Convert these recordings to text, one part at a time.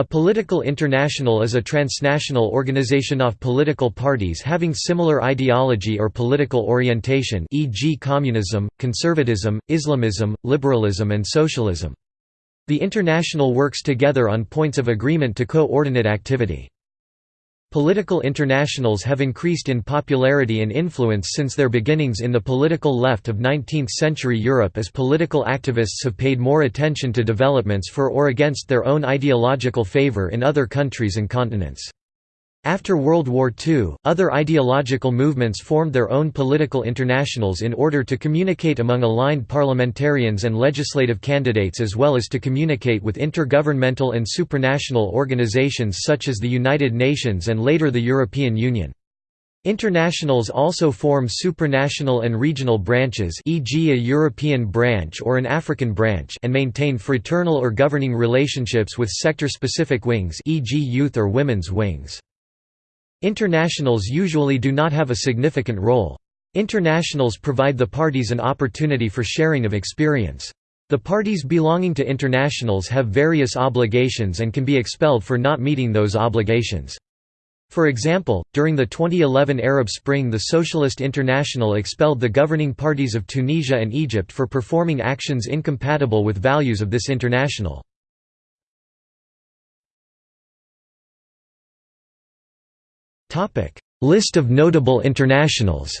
A political international is a transnational organization of political parties having similar ideology or political orientation e.g. communism, conservatism, Islamism, liberalism and socialism. The international works together on points of agreement to coordinate activity. Political internationals have increased in popularity and influence since their beginnings in the political left of 19th-century Europe as political activists have paid more attention to developments for or against their own ideological favor in other countries and continents. After World War II, other ideological movements formed their own political internationals in order to communicate among aligned parliamentarians and legislative candidates as well as to communicate with intergovernmental and supranational organizations such as the United Nations and later the European Union. Internationals also form supranational and regional branches e.g. a European branch or an African branch and maintain fraternal or governing relationships with sector-specific wings e.g. youth or women's wings. Internationals usually do not have a significant role. Internationals provide the parties an opportunity for sharing of experience. The parties belonging to internationals have various obligations and can be expelled for not meeting those obligations. For example, during the 2011 Arab Spring the Socialist International expelled the governing parties of Tunisia and Egypt for performing actions incompatible with values of this international. List of notable internationals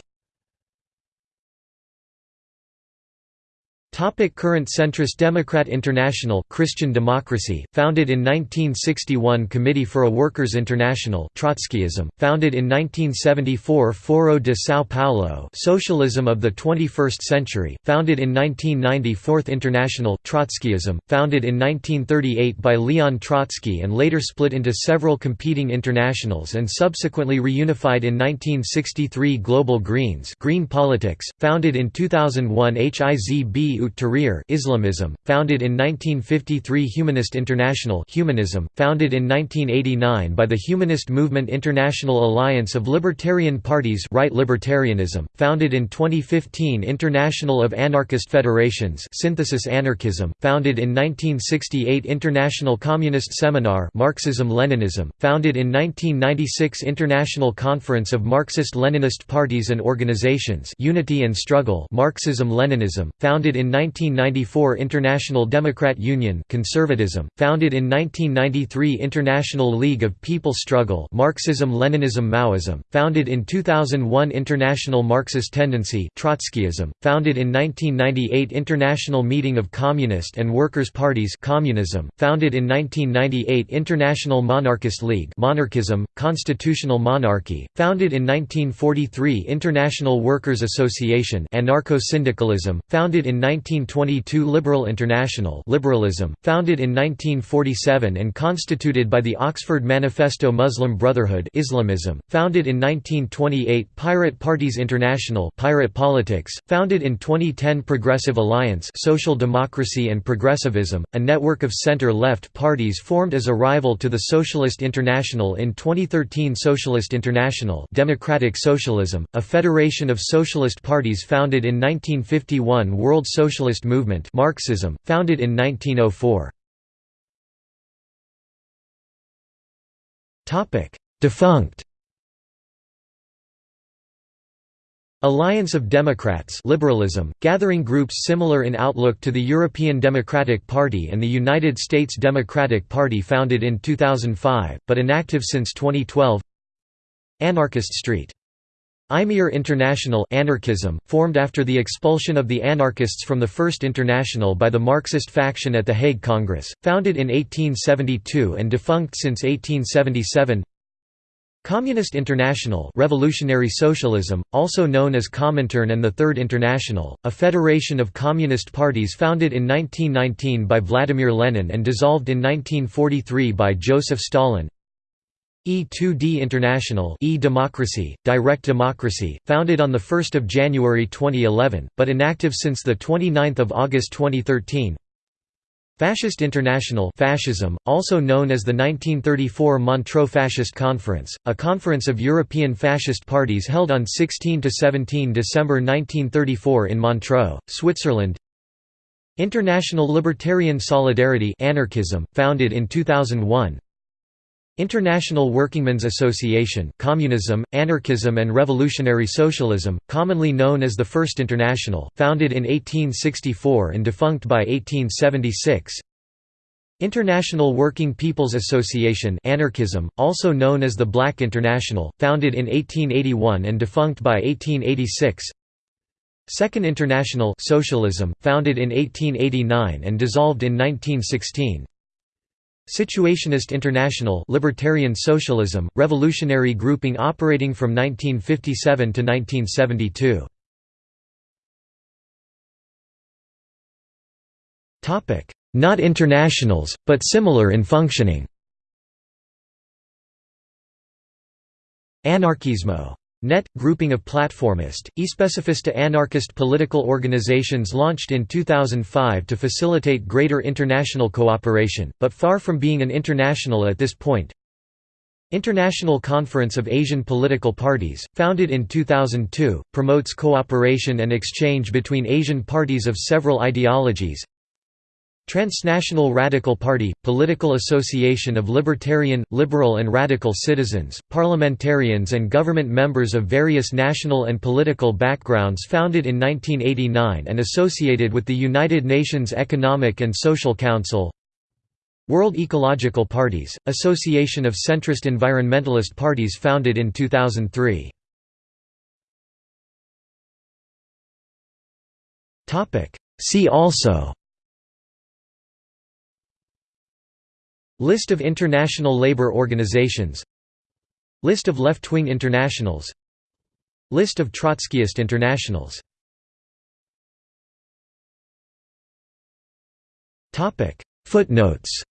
Topic current centrist Democrat International Christian Democracy, founded in 1961 Committee for a Workers' International Trotskyism, founded in 1974 Foro de São Paulo Socialism of the 21st Century, founded in 1990 Fourth International Trotskyism, founded in 1938 by Leon Trotsky and later split into several competing internationals and subsequently reunified in 1963 Global Greens Green Politics, founded in 2001 HIZB Tahrir Islamism, founded in 1953 Humanist International Humanism, founded in 1989 by the Humanist Movement International Alliance of Libertarian Parties Right Libertarianism, founded in 2015 International of Anarchist Federations Synthesis Anarchism, founded in 1968 International Communist Seminar Marxism-Leninism, founded in 1996 International Conference of Marxist-Leninist Parties and Organizations Unity and Struggle Marxism-Leninism, founded in 1994 International Democrat Union Conservatism, founded in 1993 International League of People Struggle Marxism-Leninism Maoism, founded in 2001 International Marxist Tendency Trotskyism, founded in 1998 International Meeting of Communist and Workers' Parties Communism, founded in 1998 International Monarchist League Monarchism, Constitutional Monarchy, founded in 1943 International Workers' Association Anarcho-Syndicalism, founded in 1922 Liberal International Liberalism, founded in 1947 and constituted by the Oxford Manifesto Muslim Brotherhood Islamism, founded in 1928 Pirate Parties International Pirate Politics, founded in 2010 Progressive Alliance Social Democracy and Progressivism, a network of center-left parties formed as a rival to the Socialist International in 2013 Socialist International Democratic Socialism, a federation of socialist parties founded in 1951 World Social Socialist Movement Marxism, founded in 1904. Defunct. Alliance of Democrats liberalism, gathering groups similar in outlook to the European Democratic Party and the United States Democratic Party founded in 2005, but inactive since 2012 Anarchist Street Imier International anarchism, formed after the expulsion of the anarchists from the First International by the Marxist faction at the Hague Congress, founded in 1872 and defunct since 1877 Communist International Revolutionary Socialism, also known as Comintern and the Third International, a federation of communist parties founded in 1919 by Vladimir Lenin and dissolved in 1943 by Joseph Stalin E2D International e-Democracy, Direct Democracy, founded on 1 January 2011, but inactive since 29 August 2013 Fascist International Fascism, also known as the 1934 Montreux Fascist Conference, a conference of European fascist parties held on 16–17 December 1934 in Montreux, Switzerland. International Libertarian Solidarity Anarchism, founded in 2001 International Workingmen's Association, Communism, Anarchism and Revolutionary Socialism, commonly known as the First International, founded in 1864 and defunct by 1876 International Working People's Association Anarchism, also known as the Black International, founded in 1881 and defunct by 1886 Second International Socialism, founded in 1889 and dissolved in 1916 Situationist International Libertarian Socialism, revolutionary grouping operating from 1957 to 1972. Not internationals, but similar in functioning. Anarkismo Net – grouping of platformist, especifista anarchist political organizations launched in 2005 to facilitate greater international cooperation, but far from being an international at this point. International Conference of Asian Political Parties, founded in 2002, promotes cooperation and exchange between Asian parties of several ideologies, Transnational Radical Party – Political association of libertarian, liberal and radical citizens, parliamentarians and government members of various national and political backgrounds founded in 1989 and associated with the United Nations Economic and Social Council. World Ecological Parties – Association of centrist environmentalist parties founded in 2003 See also List of international labor organizations. List of left-wing internationals. List of Trotskyist internationals. Footnotes